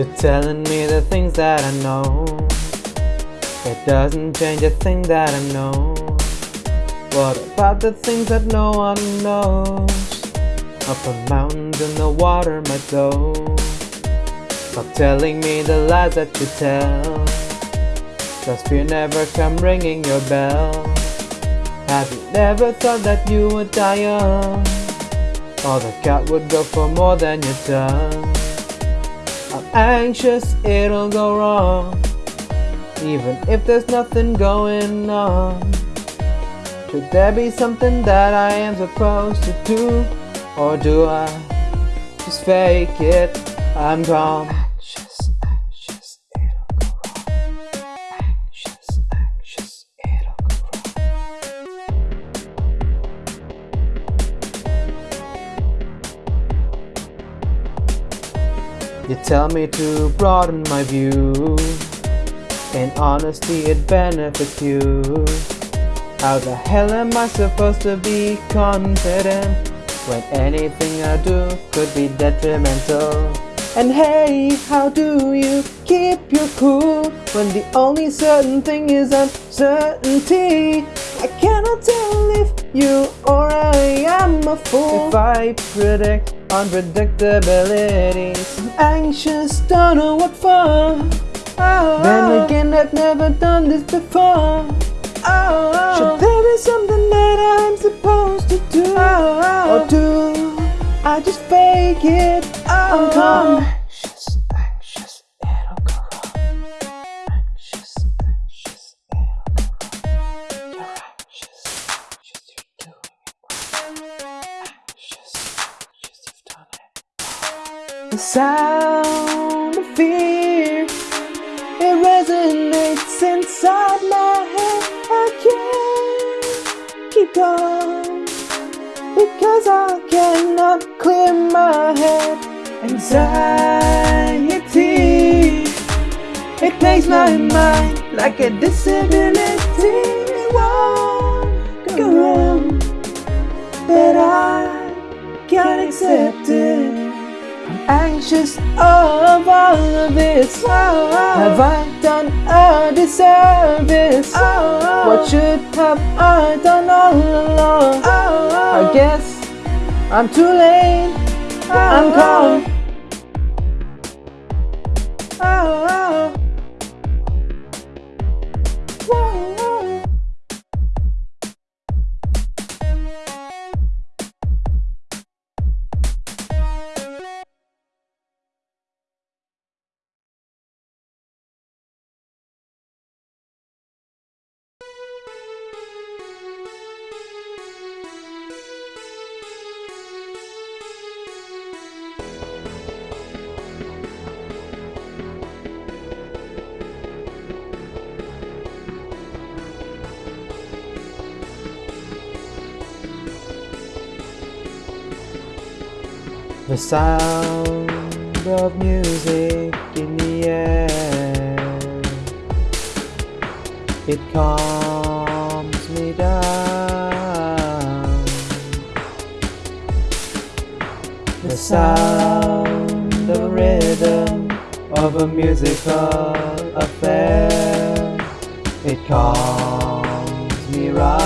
You're telling me the things that I know. It doesn't change a thing that I know. What about the things that no one knows? Up a mountain in the water might go. Stop telling me the lies that you tell. Cause fear never come ringing your bell. Have you never thought that you would die young? Or the cat would go for more than your tongue? I'm anxious it'll go wrong. Even if there's nothing going on. Should there be something that I am supposed to do? Or do I just fake it? I'm calm. You tell me to broaden my view. In honesty, it benefits you. How the hell am I supposed to be confident when anything I do could be detrimental? And hey, how do you keep your cool when the only certain thing is uncertainty? I cannot tell if you or I am a fool. If I predict unpredictabilities, I'm anxious, don't know what for. Oh. Then again, I've never done this before. Oh. Should there be something that I'm supposed to do? Oh. Or do I just fake it? I'm calm. The sound of fear, it resonates inside my head. I can't keep going because I cannot clear my head. Anxiety, it plays my mind like a disability. It won't go wrong, but I can't accept it. Anxious of all of this. Have I done a disservice? Oh. What should have I done all along? Oh. I guess I'm too late. The sound of music in the air. It calms me down. The sound of rhythm of a musical affair. It calms me right